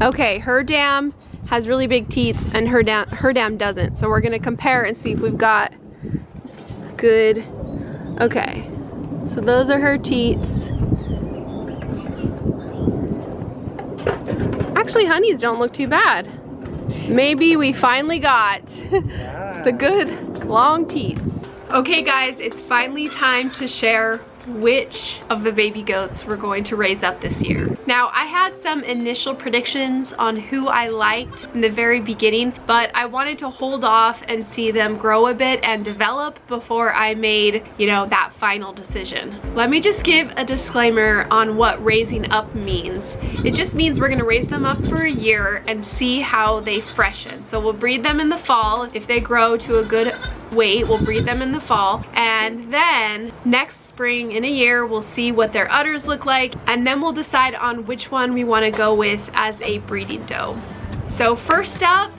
Okay, her dam has really big teats and her dam, her dam doesn't. So we're gonna compare and see if we've got good, okay. So those are her teats. Actually, honeys don't look too bad. Maybe we finally got the good long teats. Okay guys, it's finally time to share which of the baby goats we're going to raise up this year. Now, I had some initial predictions on who I liked in the very beginning, but I wanted to hold off and see them grow a bit and develop before I made, you know, that final decision. Let me just give a disclaimer on what raising up means. It just means we're gonna raise them up for a year and see how they freshen. So we'll breed them in the fall. If they grow to a good weight, we'll breed them in the fall. And then next spring in a year, we'll see what their udders look like, and then we'll decide on which one we wanna go with as a breeding doe. So first up,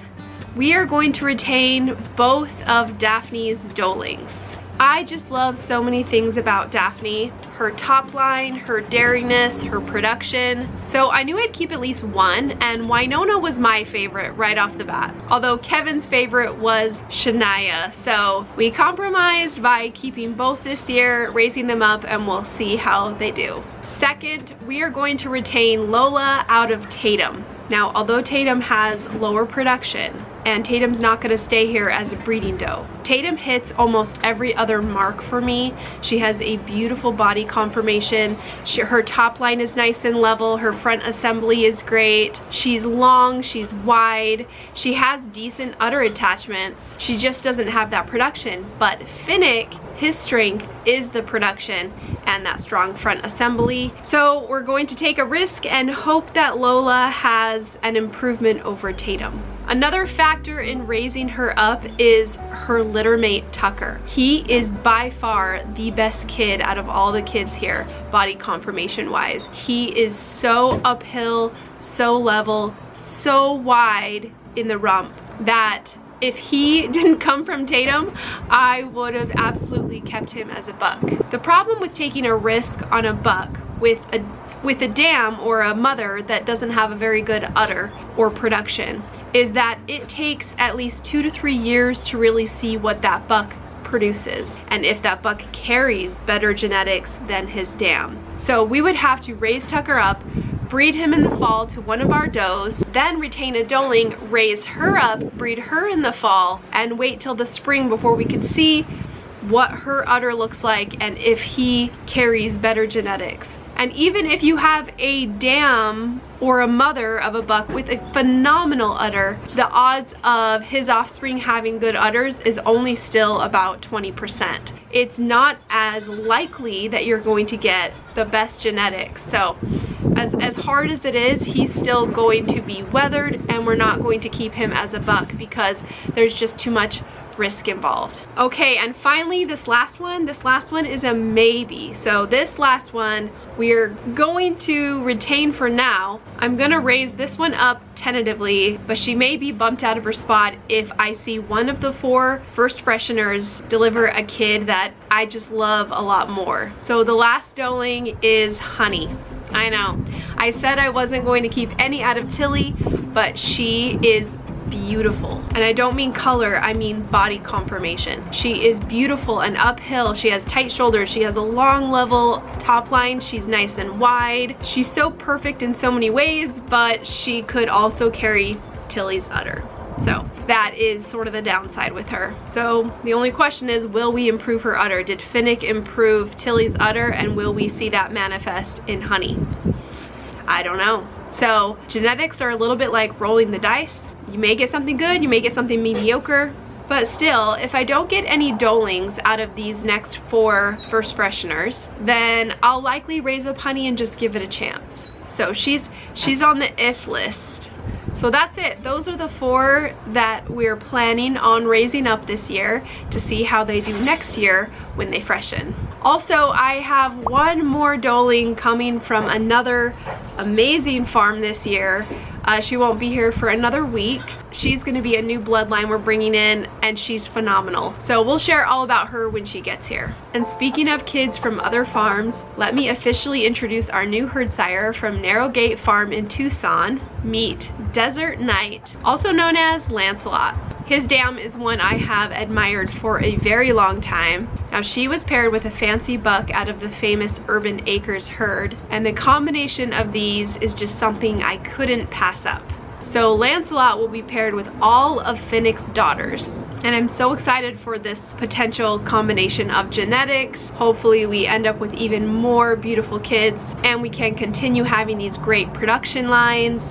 we are going to retain both of Daphne's doelings. I just love so many things about Daphne. Her top line, her daringness, her production. So I knew I'd keep at least one and Wynonna was my favorite right off the bat. Although Kevin's favorite was Shania. So we compromised by keeping both this year, raising them up and we'll see how they do. Second, we are going to retain Lola out of Tatum. Now, although Tatum has lower production, and Tatum's not gonna stay here as a breeding doe. Tatum hits almost every other mark for me. She has a beautiful body conformation. She, her top line is nice and level. Her front assembly is great. She's long, she's wide. She has decent udder attachments. She just doesn't have that production. But Finnick his strength is the production and that strong front assembly. So we're going to take a risk and hope that Lola has an improvement over Tatum. Another factor in raising her up is her littermate Tucker. He is by far the best kid out of all the kids here, body conformation wise. He is so uphill, so level, so wide in the rump that if he didn't come from Tatum, I would have absolutely kept him as a buck. The problem with taking a risk on a buck with a with a dam or a mother that doesn't have a very good udder or production is that it takes at least two to three years to really see what that buck produces and if that buck carries better genetics than his dam. So we would have to raise Tucker up, breed him in the fall to one of our does, then retain a doeling, raise her up, breed her in the fall, and wait till the spring before we could see what her udder looks like and if he carries better genetics. And even if you have a dam or a mother of a buck with a phenomenal udder, the odds of his offspring having good udders is only still about 20%. It's not as likely that you're going to get the best genetics. So as, as hard as it is, he's still going to be wethered and we're not going to keep him as a buck because there's just too much risk involved. Okay, and finally this last one, this last one is a maybe. So this last one we're going to retain for now. I'm gonna raise this one up tentatively, but she may be bumped out of her spot if I see one of the four first fresheners deliver a kid that I just love a lot more. So the last doeling is Honey. I know. I said I wasn't going to keep any out of Tilly, but she is beautiful. And I don't mean color, I mean body conformation. She is beautiful and uphill. She has tight shoulders. She has a long level top line. She's nice and wide. She's so perfect in so many ways, but she could also carry Tilly's udder. So that is sort of the downside with her. So the only question is, will we improve her udder? Did Finnick improve Tilly's udder and will we see that manifest in honey? I don't know. So genetics are a little bit like rolling the dice. You may get something good, you may get something mediocre, but still, if I don't get any doelings out of these next four first fresheners, then I'll likely raise up honey and just give it a chance. So she's she's on the if list. So that's it. Those are the four that we're planning on raising up this year to see how they do next year when they freshen. Also, I have one more doeling coming from another amazing farm this year. Uh, she won't be here for another week. She's gonna be a new bloodline we're bringing in and she's phenomenal. So we'll share all about her when she gets here. And speaking of kids from other farms, let me officially introduce our new herd sire from Narrow Gate Farm in Tucson. Meet Desert Knight, also known as Lancelot. His dam is one I have admired for a very long time. Now she was paired with a fancy buck out of the famous Urban Acres herd, and the combination of these is just something I couldn't pass up. So Lancelot will be paired with all of Finnick's daughters. And I'm so excited for this potential combination of genetics. Hopefully we end up with even more beautiful kids and we can continue having these great production lines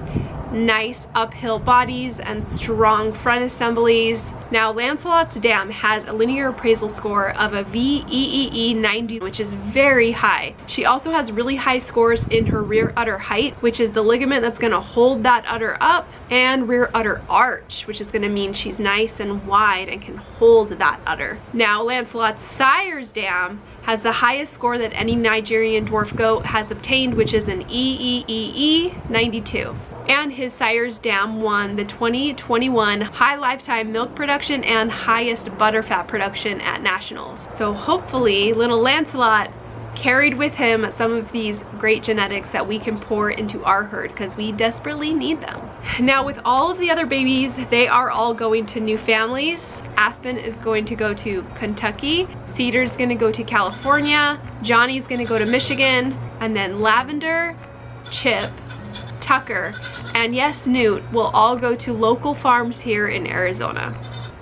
nice uphill bodies and strong front assemblies. Now Lancelot's dam has a linear appraisal score of a VEEE 90 which is very high. She also has really high scores in her rear udder height which is the ligament that's going to hold that udder up and rear udder arch which is going to mean she's nice and wide and can hold that udder. Now Lancelot's sire's dam has the highest score that any Nigerian dwarf goat has obtained which is an EEEE 92 and his sire's dam won the 2021 high lifetime milk production and highest butterfat production at nationals. So hopefully little Lancelot carried with him some of these great genetics that we can pour into our herd because we desperately need them. Now with all of the other babies, they are all going to new families. Aspen is going to go to Kentucky, Cedar's gonna go to California, Johnny's gonna go to Michigan, and then Lavender, Chip, Tucker, and yes, Newt will all go to local farms here in Arizona.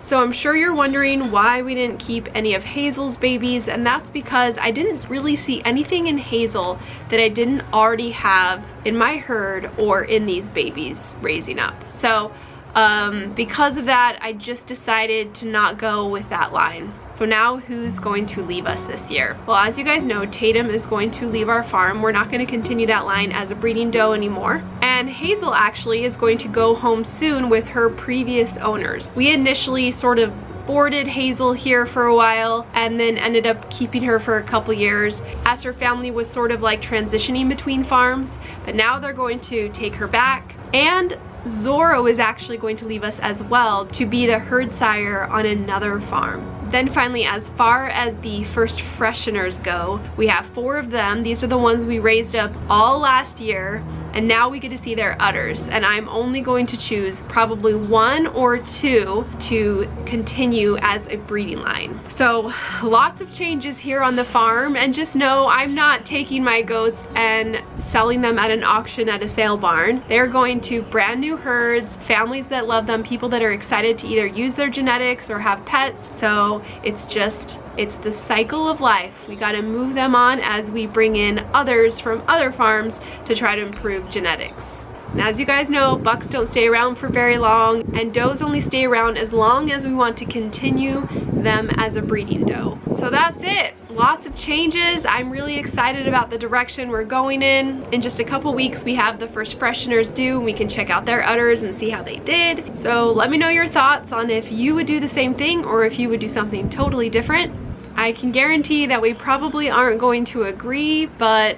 So I'm sure you're wondering why we didn't keep any of Hazel's babies and that's because I didn't really see anything in Hazel that I didn't already have in my herd or in these babies raising up. So um, because of that, I just decided to not go with that line. So now who's going to leave us this year? Well, as you guys know, Tatum is going to leave our farm. We're not going to continue that line as a breeding doe anymore. And Hazel actually is going to go home soon with her previous owners. We initially sort of boarded Hazel here for a while and then ended up keeping her for a couple years as her family was sort of like transitioning between farms. But now they're going to take her back and Zorro is actually going to leave us as well to be the herd sire on another farm. Then finally, as far as the first fresheners go, we have four of them. These are the ones we raised up all last year and now we get to see their udders and I'm only going to choose probably one or two to continue as a breeding line. So lots of changes here on the farm and just know I'm not taking my goats and selling them at an auction at a sale barn. They're going to brand new herds, families that love them, people that are excited to either use their genetics or have pets. So it's just it's the cycle of life. We gotta move them on as we bring in others from other farms to try to improve genetics. And as you guys know, bucks don't stay around for very long and does only stay around as long as we want to continue them as a breeding doe. So that's it. Lots of changes. I'm really excited about the direction we're going in. In just a couple weeks, we have the first fresheners due and we can check out their udders and see how they did. So let me know your thoughts on if you would do the same thing or if you would do something totally different. I can guarantee that we probably aren't going to agree, but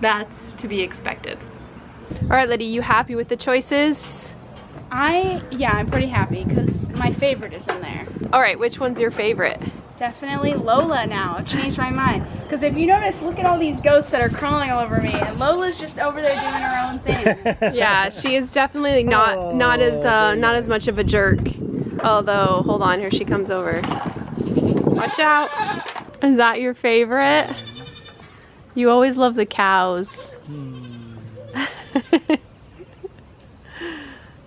that's to be expected. All right, Liddy, you happy with the choices? I, yeah, I'm pretty happy because my favorite is in there. All right, which one's your favorite? Definitely Lola now. I've changed my mind. Because if you notice, look at all these ghosts that are crawling all over me, and Lola's just over there doing her own thing. yeah, she is definitely not not as uh, not as much of a jerk. Although, hold on, here she comes over. Watch out. Is that your favorite? You always love the cows.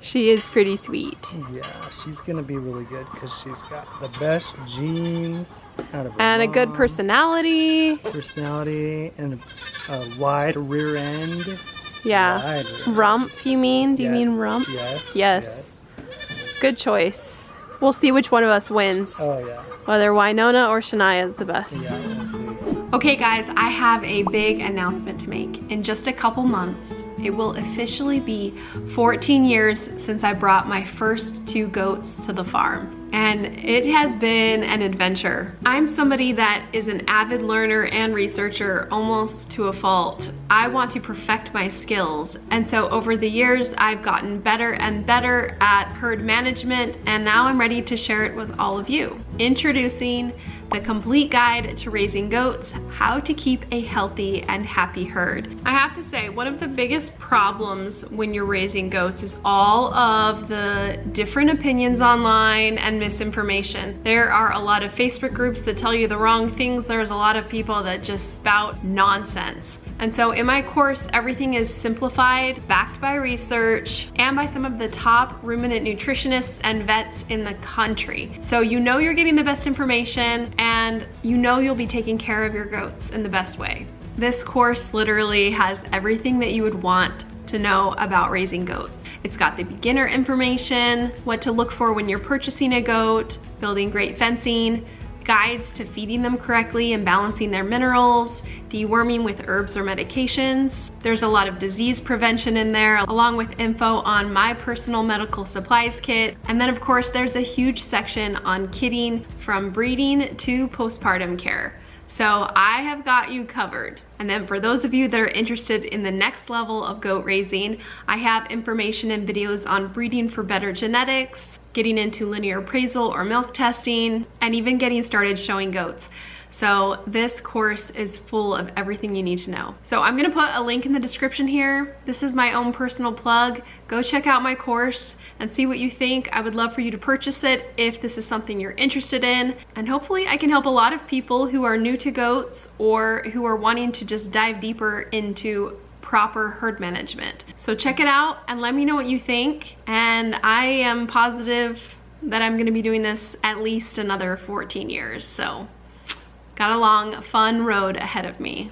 she is pretty sweet. Yeah, she's gonna be really good because she's got the best genes out of And mom. a good personality. Personality and a, wide rear end. Yeah. Wide rump, you mean? Do you mean rump? Yes, yes. Yes. Good choice. We'll see which one of us wins. Oh, yeah whether Wynonna or Shania is the best. Okay guys, I have a big announcement to make. In just a couple months, it will officially be 14 years since I brought my first two goats to the farm. And it has been an adventure. I'm somebody that is an avid learner and researcher almost to a fault. I want to perfect my skills and so over the years I've gotten better and better at herd management and now I'm ready to share it with all of you. Introducing the complete guide to raising goats, how to keep a healthy and happy herd. I have to say, one of the biggest problems when you're raising goats is all of the different opinions online and misinformation. There are a lot of Facebook groups that tell you the wrong things. There's a lot of people that just spout nonsense. And so in my course, everything is simplified, backed by research, and by some of the top ruminant nutritionists and vets in the country. So you know you're getting the best information and you know you'll be taking care of your goats in the best way. This course literally has everything that you would want to know about raising goats. It's got the beginner information, what to look for when you're purchasing a goat, building great fencing, guides to feeding them correctly and balancing their minerals, deworming with herbs or medications. There's a lot of disease prevention in there, along with info on my personal medical supplies kit. And then of course, there's a huge section on kidding from breeding to postpartum care. So I have got you covered. And then for those of you that are interested in the next level of goat raising, I have information and videos on breeding for better genetics, getting into linear appraisal or milk testing, and even getting started showing goats. So this course is full of everything you need to know. So I'm gonna put a link in the description here. This is my own personal plug. Go check out my course and see what you think. I would love for you to purchase it if this is something you're interested in. And hopefully I can help a lot of people who are new to goats or who are wanting to just dive deeper into proper herd management. So check it out and let me know what you think. And I am positive that I'm gonna be doing this at least another 14 years. So got a long, fun road ahead of me.